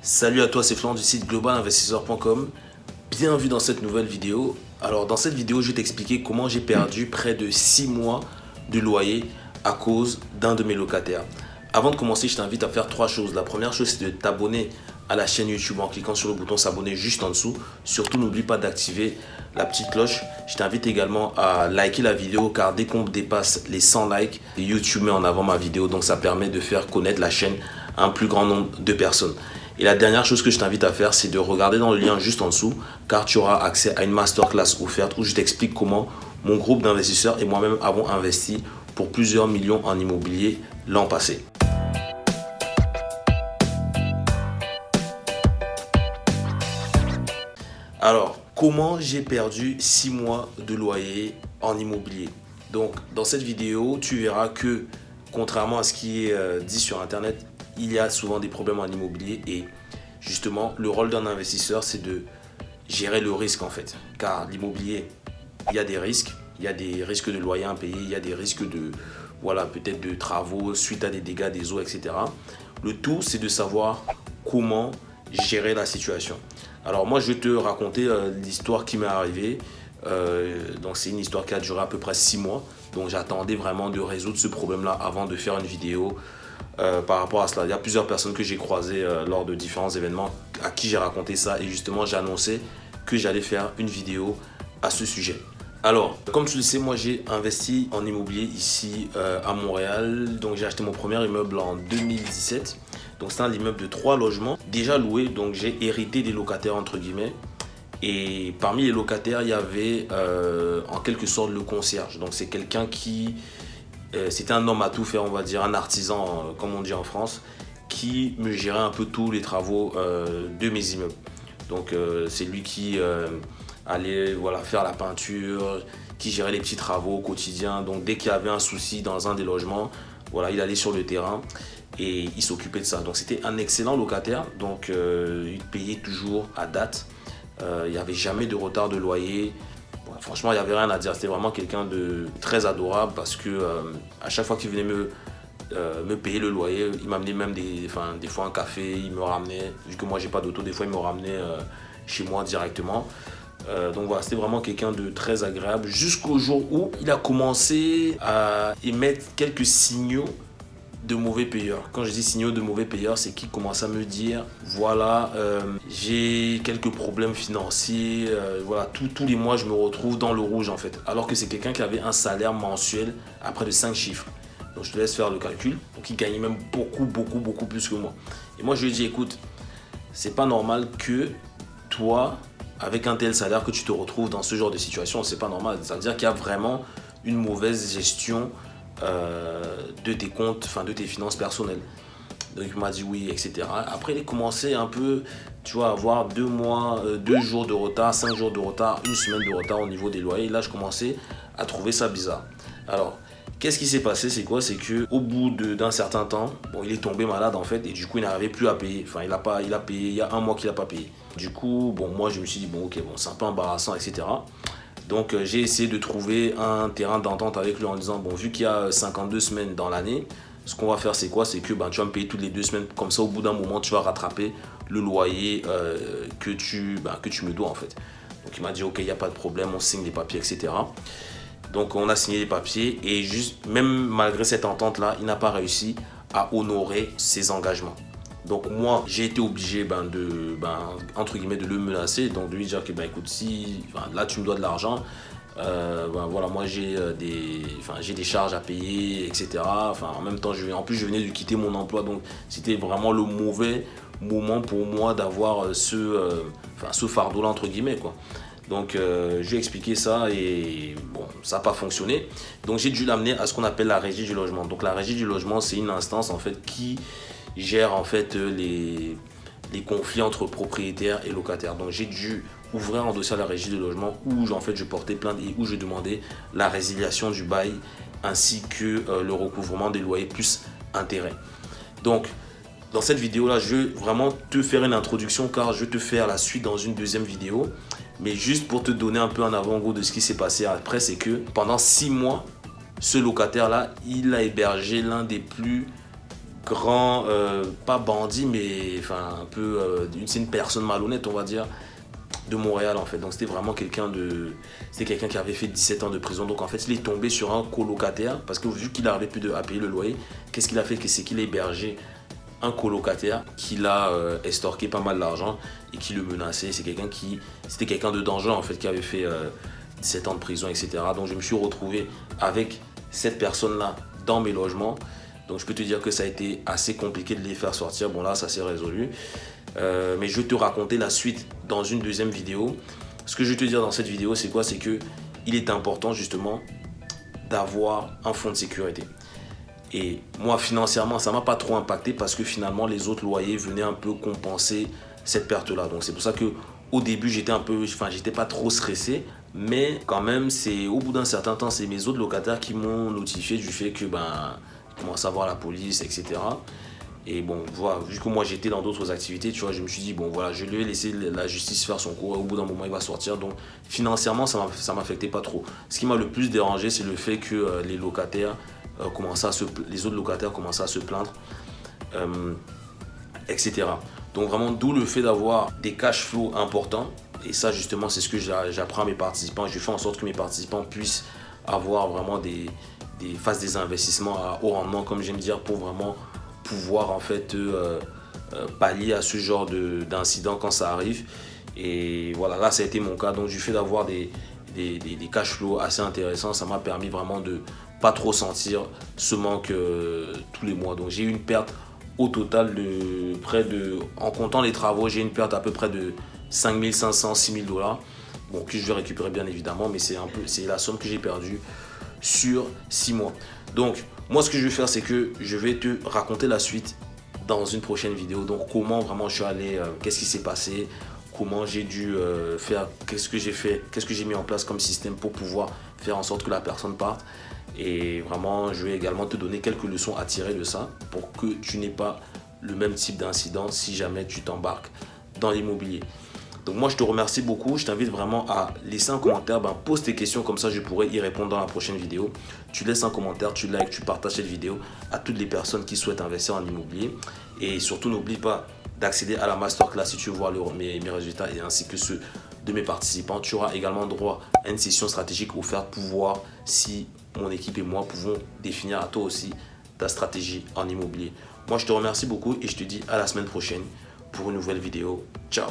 Salut à toi, c'est Florent du site globalinvestisseur.com. Bienvenue dans cette nouvelle vidéo. Alors dans cette vidéo, je vais t'expliquer comment j'ai perdu près de 6 mois de loyer à cause d'un de mes locataires. Avant de commencer, je t'invite à faire trois choses. La première chose, c'est de t'abonner à la chaîne YouTube en cliquant sur le bouton s'abonner juste en dessous. Surtout, n'oublie pas d'activer la petite cloche. Je t'invite également à liker la vidéo car dès qu'on dépasse les 100 likes, YouTube met en avant ma vidéo. Donc, ça permet de faire connaître la chaîne à un plus grand nombre de personnes. Et la dernière chose que je t'invite à faire, c'est de regarder dans le lien juste en dessous car tu auras accès à une masterclass offerte où je t'explique comment mon groupe d'investisseurs et moi-même avons investi pour plusieurs millions en immobilier l'an passé. Alors, comment j'ai perdu 6 mois de loyer en immobilier? Donc, dans cette vidéo, tu verras que, contrairement à ce qui est euh, dit sur Internet, il y a souvent des problèmes en immobilier et justement, le rôle d'un investisseur, c'est de gérer le risque en fait. Car l'immobilier, il y a des risques. Il y a des risques de loyer impayé, il y a des risques de, voilà, peut-être de travaux suite à des dégâts des eaux, etc. Le tout, c'est de savoir comment gérer la situation. Alors moi, je vais te raconter euh, l'histoire qui m'est arrivée. Euh, donc c'est une histoire qui a duré à peu près six mois. Donc j'attendais vraiment de résoudre ce problème-là avant de faire une vidéo euh, par rapport à cela. Il y a plusieurs personnes que j'ai croisées lors de différents événements à qui j'ai raconté ça. Et justement, j'ai annoncé que j'allais faire une vidéo à ce sujet. Alors, comme tu le sais, moi j'ai investi en immobilier ici à Montréal. Donc j'ai acheté mon premier immeuble en 2017. Donc c'est un immeuble de trois logements déjà loués. Donc j'ai hérité des locataires entre guillemets. Et parmi les locataires, il y avait euh, en quelque sorte le concierge. Donc c'est quelqu'un qui... Euh, c'était un homme à tout faire, on va dire, un artisan, euh, comme on dit en France, qui me gérait un peu tous les travaux de mes immeubles. Donc c'est lui qui allait voilà, faire la peinture, qui gérait les petits travaux au quotidien. Donc dès qu'il y avait un souci dans un des logements, voilà, il allait sur le terrain et il s'occupait de ça. Donc c'était un excellent locataire, donc euh, il payait toujours à date. Euh, il n'y avait jamais de retard de loyer. Franchement, il n'y avait rien à dire. C'était vraiment quelqu'un de très adorable parce que euh, à chaque fois qu'il venait me, me payer le loyer, il m'amenait même des, enfin, des fois un café, il me ramenait, vu que moi j'ai pas d'auto, des fois il me ramenait chez moi directement. donc voilà, c'était vraiment quelqu'un de très agréable jusqu'au jour où il a commencé à émettre quelques signaux de mauvais payeurs. Quand je dis signaux de mauvais payeurs, c'est qu'ils commencent à me dire, voilà, euh, j'ai quelques problèmes financiers, euh, voilà, tous les mois je me retrouve dans le rouge en fait. Alors que c'est quelqu'un qui avait un salaire mensuel à près de 5 chiffres. Donc je te laisse faire le calcul. Donc il gagnait même beaucoup, beaucoup, beaucoup plus que moi. Et moi je lui ai dit, écoute, c'est pas normal que toi, avec un tel salaire, que tu te retrouves dans ce genre de situation. C'est pas normal. Ça veut dire qu'il y a vraiment une mauvaise gestion euh, de tes comptes, enfin de tes finances personnelles. Donc il m'a dit oui, etc. Après, il a commencé un peu, tu vois, à avoir deux mois, euh, deux jours de retard, cinq jours de retard, une semaine de retard au niveau des loyers. là, je commençais à trouver ça bizarre. Alors, qu'est-ce qui s'est passé? C'est quoi? C'est que au bout d'un certain temps, il est tombé malade en fait, et du coup, il n'arrivait plus à payer. Enfin, il a pas, il a payé. Il y a un mois qu'il n'a pas payé. Du coup, bon, moi, je me suis dit bon, ok, bon, c'est un peu embarrassant, etc. Donc euh, j'ai essayé de trouver un terrain d'entente avec lui en disant, bon, vu qu'il y a 52 semaines dans l'année, ce qu'on va faire c'est quoi? C'est que ben, tu vas me payer toutes les deux semaines, comme ça au bout d'un moment tu vas rattraper le loyer euh, que, tu, ben, que tu me dois en fait. Donc il m'a dit, ok, il n'y a pas de problème, on signe les papiers, etc. Donc on a signé les papiers et juste, même malgré cette entente-là, il n'a pas réussi à honorer ses engagements. Donc moi, j'ai été obligé ben, de, ben, entre guillemets, de le menacer, donc de lui dire que, ben, écoute, si là tu me dois de l'argent, euh, ben, voilà, moi j'ai euh, des, des charges à payer, etc. Enfin, en même temps, je, en plus je venais de quitter mon emploi, donc c'était vraiment le mauvais moment pour moi d'avoir euh, ce, ce fardeau-là, entre guillemets, quoi. Donc, je lui ai expliqué ça et bon, ça n'a pas fonctionné. Donc, j'ai dû l'amener à ce qu'on appelle la régie du logement. Donc, la régie du logement, c'est une instance en fait qui gère en fait euh, les, conflits entre propriétaires et locataires. Donc j'ai dû ouvrir un dossier à la régie de logement où en fait je portais plainte et où je demandais la résiliation du bail ainsi que euh, le recouvrement des loyers plus intérêts. Donc dans cette vidéo là je vais vraiment te faire une introduction car je te faire la suite dans une deuxième vidéo. Mais juste pour te donner un peu en avant-goût de ce qui s'est passé après c'est que pendant six mois ce locataire là il a hébergé l'un des plus grand, euh, pas bandit, mais un peu, euh, c'est une personne malhonnête, on va dire, de Montréal en fait. Donc c'était vraiment quelqu'un de, c'était quelqu'un qui avait fait 17 ans de prison. Donc en fait, il est tombé sur un colocataire parce que vu qu'il n'arrivait plus à payer le loyer, qu'est-ce qu'il a fait? C'est qu'il a hébergé un colocataire qui l'a euh, estorqué pas mal d'argent et qui le menaçait. C'est quelqu'un qui, c'était quelqu'un de dangereux en fait, qui avait fait 17 ans de prison, etc. Donc je me suis retrouvé avec cette personne-là dans mes logements. Donc je peux te dire que ça a été assez compliqué de les faire sortir. Bon là, ça s'est résolu. Euh, mais je vais te raconter la suite dans une deuxième vidéo. Ce que je vais te dire dans cette vidéo, c'est quoi? C'est que il est important justement d'avoir un fonds de sécurité. Et moi, financièrement, ça m'a pas trop impacté parce que finalement, les autres loyers venaient un peu compenser cette perte-là. Donc c'est pour ça que au début, j'étais un peu, enfin, j'étais pas trop stressé, mais quand même, c'est au bout d'un certain temps, c'est mes autres locataires qui m'ont notifié du fait que ben commence à voir la police, etc. Et bon, voilà, vu que moi j'étais dans d'autres activités, tu vois, je me suis dit, bon voilà, je vais laisser la justice faire son cours. Au bout d'un moment, il va sortir. Donc financièrement, ça m'affectait pas trop. Ce qui m'a le plus dérangé, c'est le fait que euh, les locataires euh, commençaient à se, les autres locataires commençaient à se plaindre, euh, etc. Donc vraiment, d'où le fait d'avoir des cash flows importants. Et ça, justement, c'est ce que j'apprends à mes participants. Je fais en sorte que mes participants puissent avoir vraiment des, des, fassent des investissements à haut rendement, comme j'aime dire, pour vraiment pouvoir en fait euh, euh, pallier à ce genre d'incident quand ça arrive. Et voilà, là ça a été mon cas. Donc du fait d'avoir des, des, cash flows assez intéressants, ça m'a permis vraiment de pas trop sentir ce manque euh, tous les mois. Donc j'ai eu une perte au total de près de, en comptant les travaux, j'ai une perte à peu près de 5500, 6000 dollars. Bon, que je vais récupérer bien évidemment, mais c'est la somme que j'ai perdue sur 6 mois. Donc, moi, ce que je vais faire, c'est que je vais te raconter la suite dans une prochaine vidéo. Donc, comment vraiment je suis allé, euh, qu'est-ce qui s'est passé, comment j'ai dû euh, faire, qu'est-ce que j'ai fait, qu'est-ce que j'ai mis en place comme système pour pouvoir faire en sorte que la personne parte. Et vraiment, je vais également te donner quelques leçons à tirer de ça pour que tu n'aies pas le même type d'incident si jamais tu t'embarques dans l'immobilier. Donc moi, je te remercie beaucoup. Je t'invite vraiment à laisser un commentaire. Ben, pose tes questions, comme ça je pourrai y répondre dans la prochaine vidéo. Tu laisses un commentaire, tu likes, tu partages cette vidéo à toutes les personnes qui souhaitent investir en immobilier. Et surtout, n'oublie pas d'accéder à la masterclass si tu veux voir mes, mes, résultats et ainsi que ceux de mes participants. Tu auras également droit à une session stratégique offerte pour voir si mon équipe et moi pouvons définir à toi aussi ta stratégie en immobilier. Moi, je te remercie beaucoup et je te dis à la semaine prochaine pour une nouvelle vidéo. Ciao